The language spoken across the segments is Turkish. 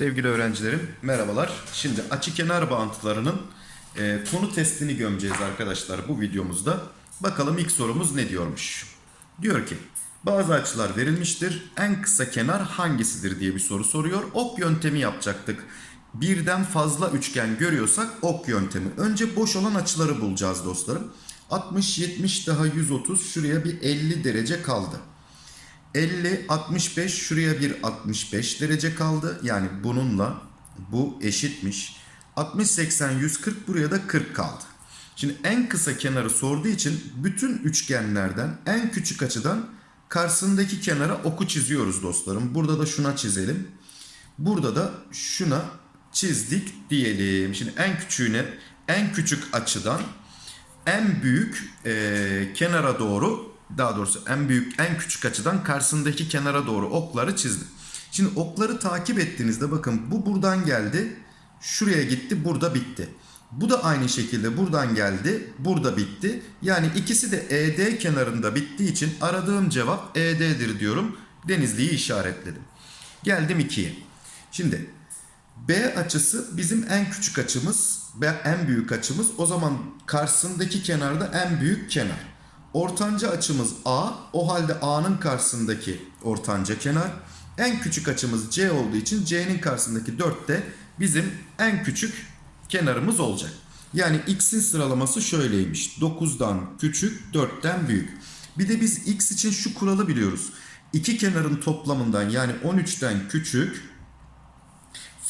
Sevgili öğrencilerim merhabalar. Şimdi açı kenar bağıntılarının e, konu testini gömeceğiz arkadaşlar bu videomuzda. Bakalım ilk sorumuz ne diyormuş. Diyor ki bazı açılar verilmiştir. En kısa kenar hangisidir diye bir soru soruyor. Ok yöntemi yapacaktık. Birden fazla üçgen görüyorsak ok yöntemi. Önce boş olan açıları bulacağız dostlarım. 60, 70 daha 130 şuraya bir 50 derece kaldı. 50, 65 şuraya bir 65 derece kaldı. Yani bununla bu eşitmiş. 60, 80, 140 buraya da 40 kaldı. Şimdi en kısa kenarı sorduğu için bütün üçgenlerden en küçük açıdan karşısındaki kenara oku çiziyoruz dostlarım. Burada da şuna çizelim. Burada da şuna çizdik diyelim. Şimdi en küçüğüne en küçük açıdan en büyük e, kenara doğru daha doğrusu en büyük en küçük açıdan karşısındaki kenara doğru okları çizdim. Şimdi okları takip ettiğinizde bakın bu buradan geldi. Şuraya gitti burada bitti. Bu da aynı şekilde buradan geldi. Burada bitti. Yani ikisi de ED kenarında bittiği için aradığım cevap ED'dir diyorum. Denizli'yi işaretledim. Geldim 2'ye. Şimdi B açısı bizim en küçük açımız ve en büyük açımız. O zaman karşısındaki kenarda en büyük kenar. Ortanca açımız A. O halde A'nın karşısındaki ortanca kenar. En küçük açımız C olduğu için C'nin karşısındaki 4 de bizim en küçük kenarımız olacak. Yani x'in sıralaması şöyleymiş. 9'dan küçük, 4'ten büyük. Bir de biz x için şu kuralı biliyoruz. İki kenarın toplamından yani 13'ten küçük,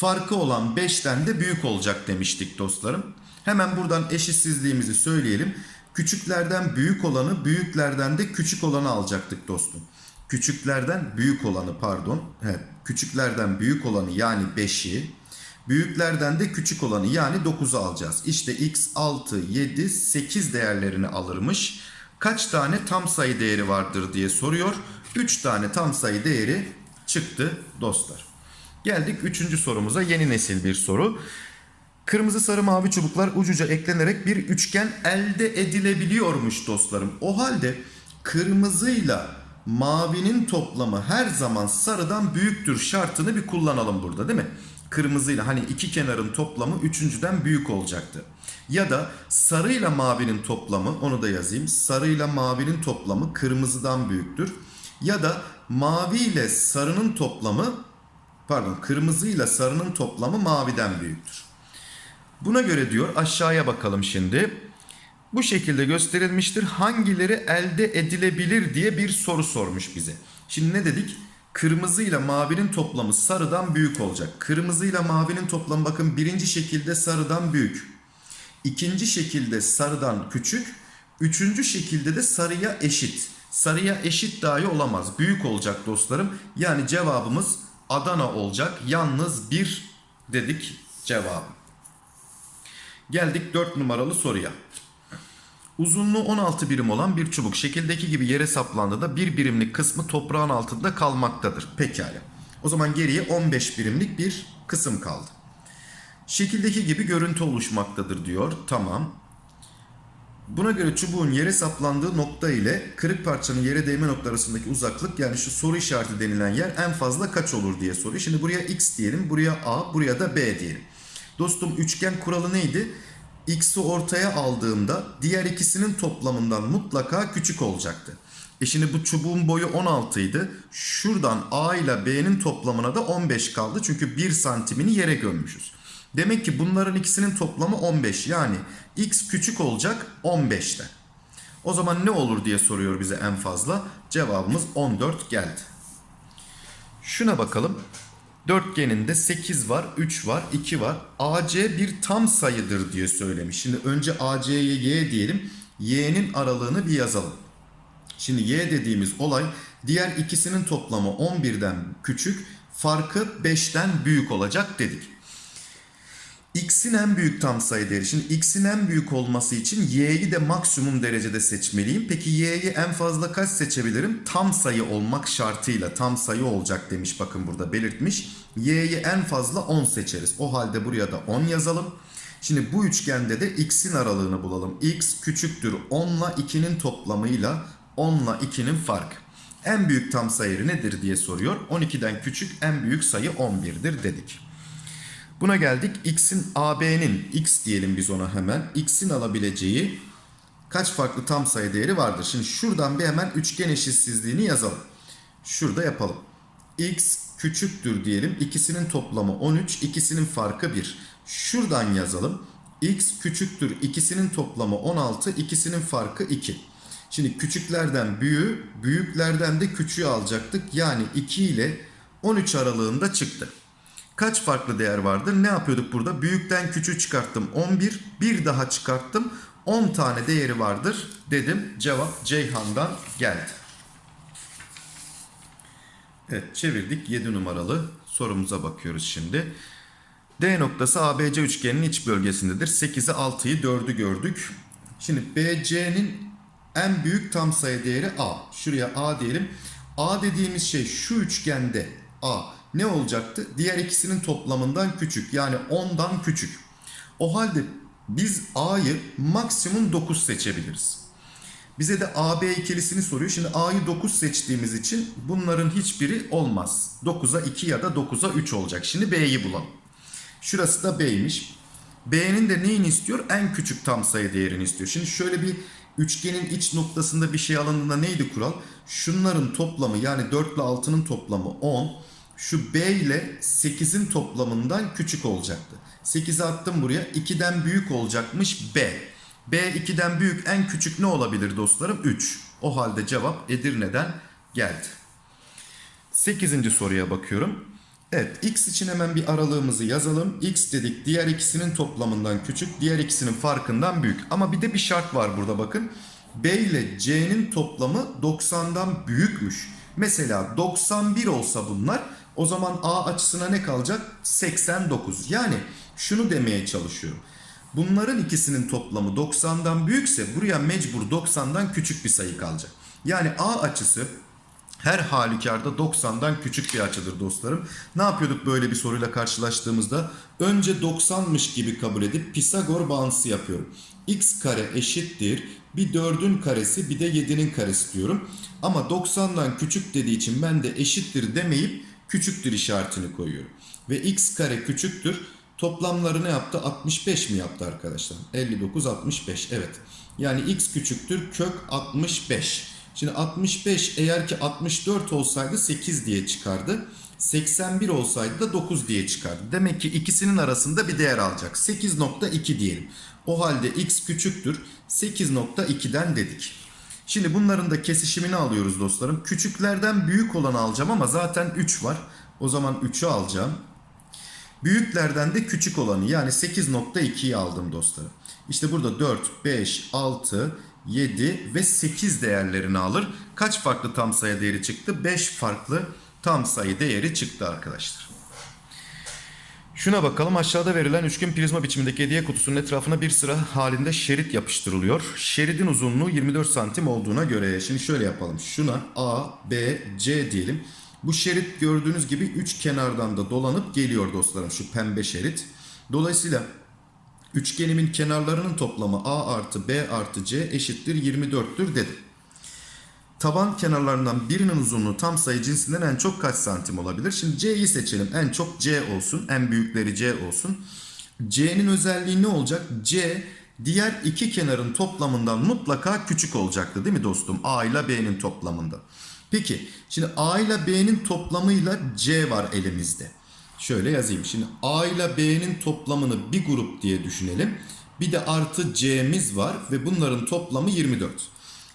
farkı olan 5'ten de büyük olacak demiştik dostlarım. Hemen buradan eşitsizliğimizi söyleyelim. Küçüklerden büyük olanı, büyüklerden de küçük olanı alacaktık dostum. Küçüklerden büyük olanı pardon. Evet, küçüklerden büyük olanı yani 5'i, büyüklerden de küçük olanı yani 9'u alacağız. İşte x 6, 7, 8 değerlerini alırmış. Kaç tane tam sayı değeri vardır diye soruyor. 3 tane tam sayı değeri çıktı dostlar. Geldik 3. sorumuza yeni nesil bir soru. Kırmızı sarı mavi çubuklar ucuca eklenerek bir üçgen elde edilebiliyormuş dostlarım. O halde kırmızıyla mavinin toplamı her zaman sarıdan büyüktür şartını bir kullanalım burada değil mi? Kırmızıyla hani iki kenarın toplamı üçüncüden büyük olacaktı. Ya da sarıyla mavinin toplamı onu da yazayım. Sarıyla mavinin toplamı kırmızıdan büyüktür. Ya da mavi ile sarının toplamı pardon kırmızıyla sarının toplamı maviden büyüktür. Buna göre diyor aşağıya bakalım şimdi. Bu şekilde gösterilmiştir. Hangileri elde edilebilir diye bir soru sormuş bize. Şimdi ne dedik? Kırmızı ile mavinin toplamı sarıdan büyük olacak. Kırmızı ile mavinin toplamı bakın birinci şekilde sarıdan büyük. İkinci şekilde sarıdan küçük. Üçüncü şekilde de sarıya eşit. Sarıya eşit dahi olamaz. Büyük olacak dostlarım. Yani cevabımız Adana olacak. Yalnız bir dedik cevabı. Geldik 4 numaralı soruya. Uzunluğu 16 birim olan bir çubuk şekildeki gibi yere saplandığında bir birimlik kısmı toprağın altında kalmaktadır. Pekala. O zaman geriye 15 birimlik bir kısım kaldı. Şekildeki gibi görüntü oluşmaktadır diyor. Tamam. Buna göre çubuğun yere saplandığı nokta ile kırık parçanın yere değme nokta arasındaki uzaklık yani şu soru işareti denilen yer en fazla kaç olur diye soruyor. Şimdi buraya x diyelim, buraya a, buraya da b diyelim. Dostum üçgen kuralı neydi? X'i ortaya aldığımda diğer ikisinin toplamından mutlaka küçük olacaktı. E şimdi bu çubuğun boyu 16 idi. Şuradan A ile B'nin toplamına da 15 kaldı. Çünkü 1 santimini yere gömmüşüz. Demek ki bunların ikisinin toplamı 15. Yani X küçük olacak 15'te. O zaman ne olur diye soruyor bize en fazla. Cevabımız 14 geldi. Şuna bakalım. Dörtgeninde 8 var, 3 var, 2 var. AC bir tam sayıdır diye söylemiş. Şimdi önce AC'ye Y diyelim. Y'nin aralığını bir yazalım. Şimdi Y dediğimiz olay diğer ikisinin toplamı 11'den küçük, farkı 5'ten büyük olacak dedik. X'in en büyük tam sayı değeri. Şimdi X'in en büyük olması için Y'yi de maksimum derecede seçmeliyim. Peki Y'yi en fazla kaç seçebilirim? Tam sayı olmak şartıyla tam sayı olacak demiş bakın burada belirtmiş. Y'yi en fazla 10 seçeriz. O halde buraya da 10 yazalım. Şimdi bu üçgende de x'in aralığını bulalım. x küçüktür 10 ile 2'nin toplamıyla 10 ile 2'nin farkı. En büyük tam sayı nedir diye soruyor. 12'den küçük en büyük sayı 11'dir dedik. Buna geldik. X'in AB'nin X diyelim biz ona hemen. X'in alabileceği kaç farklı tam sayı değeri vardır? Şimdi şuradan bir hemen üçgen eşitsizliğini yazalım. Şurada yapalım. X küçüktür diyelim. İkisinin toplamı 13, ikisinin farkı 1. Şuradan yazalım. X küçüktür. İkisinin toplamı 16, ikisinin farkı 2. Şimdi küçüklerden büyüğü, büyüklerden de küçüğü alacaktık. Yani 2 ile 13 aralığında çıktı. Kaç farklı değer vardır? Ne yapıyorduk burada? Büyükten küçüğü çıkarttım 11. Bir daha çıkarttım. 10 tane değeri vardır dedim. Cevap Ceyhan'dan geldi. Evet çevirdik 7 numaralı sorumuza bakıyoruz şimdi. D noktası ABC üçgeninin iç bölgesindedir. 8'i 6'yı 4'ü gördük. Şimdi BC'nin en büyük tam sayı değeri A. Şuraya A diyelim. A dediğimiz şey şu üçgende A ne olacaktı? Diğer ikisinin toplamından küçük. Yani 10'dan küçük. O halde biz A'yı maksimum 9 seçebiliriz. Bize de AB ikilisini soruyor. Şimdi A'yı 9 seçtiğimiz için bunların hiçbiri olmaz. 9'a 2 ya da 9'a 3 olacak. Şimdi B'yi bulalım. Şurası da B'ymiş. B'nin de neyini istiyor? En küçük tam sayı değerini istiyor. Şimdi şöyle bir üçgenin iç noktasında bir şey alındığında neydi kural? Şunların toplamı yani 4 ile 6'nın toplamı 10. Şu B ile 8'in toplamından küçük olacaktı. 8'i attım buraya. 2'den büyük olacakmış B. B 2'den büyük en küçük ne olabilir dostlarım? 3. O halde cevap Edirne'den geldi. 8. soruya bakıyorum. Evet x için hemen bir aralığımızı yazalım. x dedik diğer ikisinin toplamından küçük, diğer ikisinin farkından büyük. Ama bir de bir şart var burada bakın. B ile c'nin toplamı 90'dan büyükmüş. Mesela 91 olsa bunlar o zaman a açısına ne kalacak? 89. Yani şunu demeye çalışıyorum. Bunların ikisinin toplamı 90'dan büyükse buraya mecbur 90'dan küçük bir sayı kalacak. Yani a açısı her halükarda 90'dan küçük bir açıdır dostlarım. Ne yapıyorduk böyle bir soruyla karşılaştığımızda? Önce 90'mış gibi kabul edip Pisagor bağıntısı yapıyorum. x kare eşittir bir 4'ün karesi bir de 7'nin karesi diyorum. Ama 90'dan küçük dediği için ben de eşittir demeyip küçüktür işaretini koyuyorum. Ve x kare küçüktür. Toplamları ne yaptı? 65 mi yaptı arkadaşlar? 59, 65 evet. Yani x küçüktür kök 65. Şimdi 65 eğer ki 64 olsaydı 8 diye çıkardı. 81 olsaydı da 9 diye çıkardı. Demek ki ikisinin arasında bir değer alacak. 8.2 diyelim. O halde x küçüktür. 8.2'den dedik. Şimdi bunların da kesişimini alıyoruz dostlarım. Küçüklerden büyük olanı alacağım ama zaten 3 var. O zaman 3'ü alacağım. Büyüklerden de küçük olanı yani 8.2'yi aldım dostlarım. İşte burada 4, 5, 6, 7 ve 8 değerlerini alır. Kaç farklı tam sayı değeri çıktı? 5 farklı tam sayı değeri çıktı arkadaşlar. Şuna bakalım aşağıda verilen üçgen prizma biçimindeki hediye kutusunun etrafına bir sıra halinde şerit yapıştırılıyor. Şeridin uzunluğu 24 santim olduğuna göre şimdi şöyle yapalım. Şuna A, B, C diyelim. Bu şerit gördüğünüz gibi üç kenardan da dolanıp geliyor dostlarım şu pembe şerit. Dolayısıyla üçgenimin kenarlarının toplamı A artı B artı C eşittir 24'tür dedim. Taban kenarlarından birinin uzunluğu tam sayı cinsinden en çok kaç santim olabilir? Şimdi C'yi seçelim. En çok C olsun. En büyükleri C olsun. C'nin özelliği ne olacak? C diğer iki kenarın toplamından mutlaka küçük olacaktı değil mi dostum? A ile B'nin toplamında. Peki şimdi A ile B'nin toplamıyla C var elimizde. Şöyle yazayım. Şimdi A ile B'nin toplamını bir grup diye düşünelim. Bir de artı C'miz var ve bunların toplamı 24.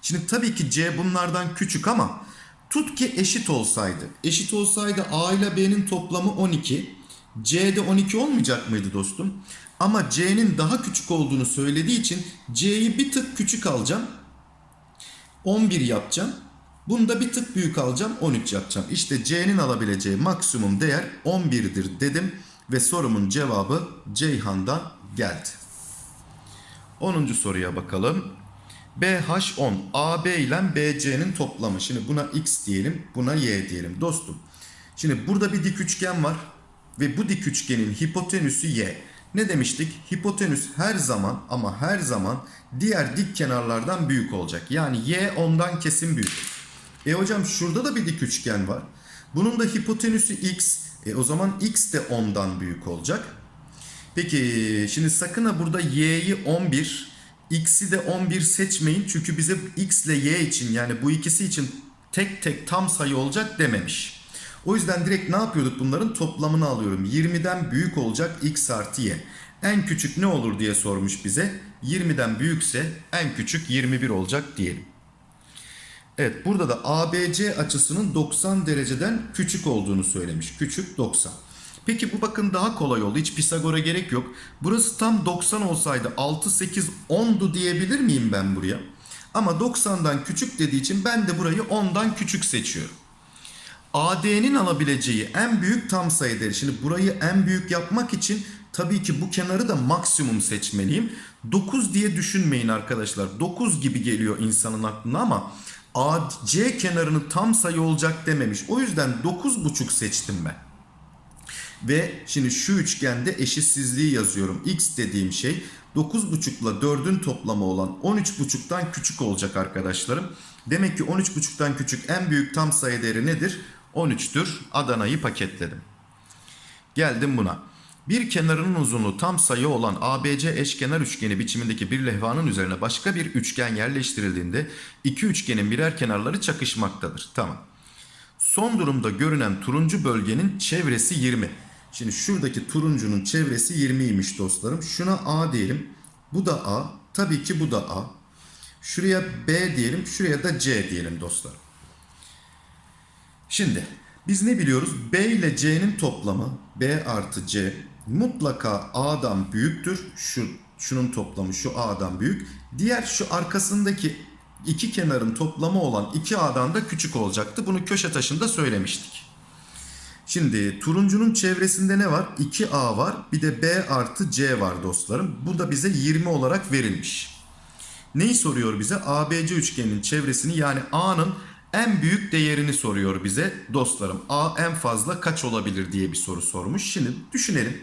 Şimdi tabii ki C bunlardan küçük ama tut ki eşit olsaydı. Eşit olsaydı A ile B'nin toplamı 12. C'de 12 olmayacak mıydı dostum? Ama C'nin daha küçük olduğunu söylediği için C'yi bir tık küçük alacağım. 11 yapacağım. Bunu da bir tık büyük alacağım 13 yapacağım. İşte C'nin alabileceği maksimum değer 11'dir dedim ve sorumun cevabı Ceyhan'dan geldi. 10. soruya bakalım. BH10 AB ile BC'nin toplamı. Şimdi buna X diyelim buna Y diyelim dostum. Şimdi burada bir dik üçgen var ve bu dik üçgenin hipotenüsü Y. Ne demiştik? Hipotenüs her zaman ama her zaman diğer dik kenarlardan büyük olacak. Yani y ondan kesin büyük. E hocam şurada da bir dik üçgen var. Bunun da hipotenüsü x. E o zaman x de ondan büyük olacak. Peki şimdi sakın ha burada y'yi 11, x'i de 11 seçmeyin. Çünkü bize x ile y için yani bu ikisi için tek tek tam sayı olacak dememiş. O yüzden direkt ne yapıyorduk bunların toplamını alıyorum. 20'den büyük olacak x artı y. En küçük ne olur diye sormuş bize. 20'den büyükse en küçük 21 olacak diyelim. Evet burada da ABC açısının 90 dereceden küçük olduğunu söylemiş. Küçük 90. Peki bu bakın daha kolay oldu. Hiç Pisagor'a gerek yok. Burası tam 90 olsaydı 6, 8, 10'du diyebilir miyim ben buraya? Ama 90'dan küçük dediği için ben de burayı 10'dan küçük seçiyorum. AD'nin alabileceği en büyük tam sayı değeri. Şimdi burayı en büyük yapmak için tabii ki bu kenarı da maksimum seçmeliyim. 9 diye düşünmeyin arkadaşlar. 9 gibi geliyor insanın aklına ama AC kenarını tam sayı olacak dememiş. O yüzden 9,5 seçtim ben. Ve şimdi şu üçgende eşitsizliği yazıyorum. X dediğim şey 9,5 ile 4'ün toplamı olan 13,5'tan küçük olacak arkadaşlarım. Demek ki 13,5'tan küçük en büyük tam sayı değeri nedir? 13'tür. Adana'yı paketledim. Geldim buna. Bir kenarının uzunluğu tam sayı olan ABC eşkenar üçgeni biçimindeki bir levhanın üzerine başka bir üçgen yerleştirildiğinde iki üçgenin birer kenarları çakışmaktadır. Tamam. Son durumda görünen turuncu bölgenin çevresi 20. Şimdi şuradaki turuncunun çevresi 20'ymiş dostlarım. Şuna A diyelim. Bu da A. Tabii ki bu da A. Şuraya B diyelim. Şuraya da C diyelim dostlarım. Şimdi biz ne biliyoruz? B ile C'nin toplamı B artı C mutlaka A'dan büyüktür. Şu şunun toplamı şu A'dan büyük. Diğer şu arkasındaki iki kenarın toplamı olan 2A'dan da küçük olacaktı. Bunu köşe taşında söylemiştik. Şimdi turuncunun çevresinde ne var? 2A var. Bir de B artı C var dostlarım. Bu da bize 20 olarak verilmiş. Neyi soruyor bize? ABC üçgeninin çevresini yani A'nın en büyük değerini soruyor bize dostlarım. A en fazla kaç olabilir diye bir soru sormuş. Şimdi düşünelim.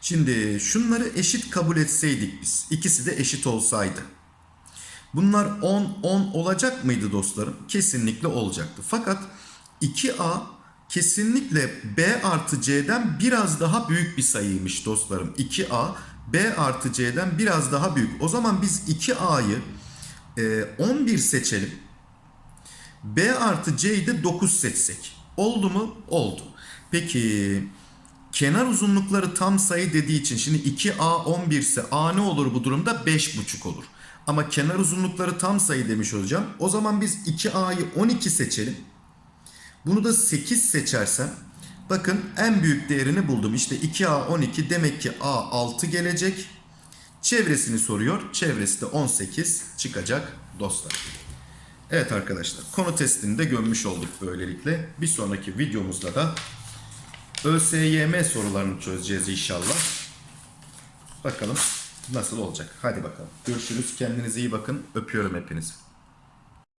Şimdi şunları eşit kabul etseydik biz. İkisi de eşit olsaydı. Bunlar 10 10 olacak mıydı dostlarım? Kesinlikle olacaktı. Fakat 2A kesinlikle B artı C'den biraz daha büyük bir sayıymış dostlarım. 2A B artı C'den biraz daha büyük. O zaman biz 2A'yı e, 11 seçelim. B artı C'yi de 9 seçsek. Oldu mu? Oldu. Peki kenar uzunlukları tam sayı dediği için şimdi 2A 11 ise A ne olur bu durumda? 5,5 olur. Ama kenar uzunlukları tam sayı demiş hocam. O zaman biz 2A'yı 12 seçelim. Bunu da 8 seçersem bakın en büyük değerini buldum. İşte 2A 12 demek ki A 6 gelecek. Çevresini soruyor. Çevresi de 18 çıkacak dostlar. Evet arkadaşlar konu testini de gömmüş olduk böylelikle. Bir sonraki videomuzda da ÖSYM sorularını çözeceğiz inşallah. Bakalım nasıl olacak. Hadi bakalım. Görüşürüz. Kendinize iyi bakın. Öpüyorum hepinizi.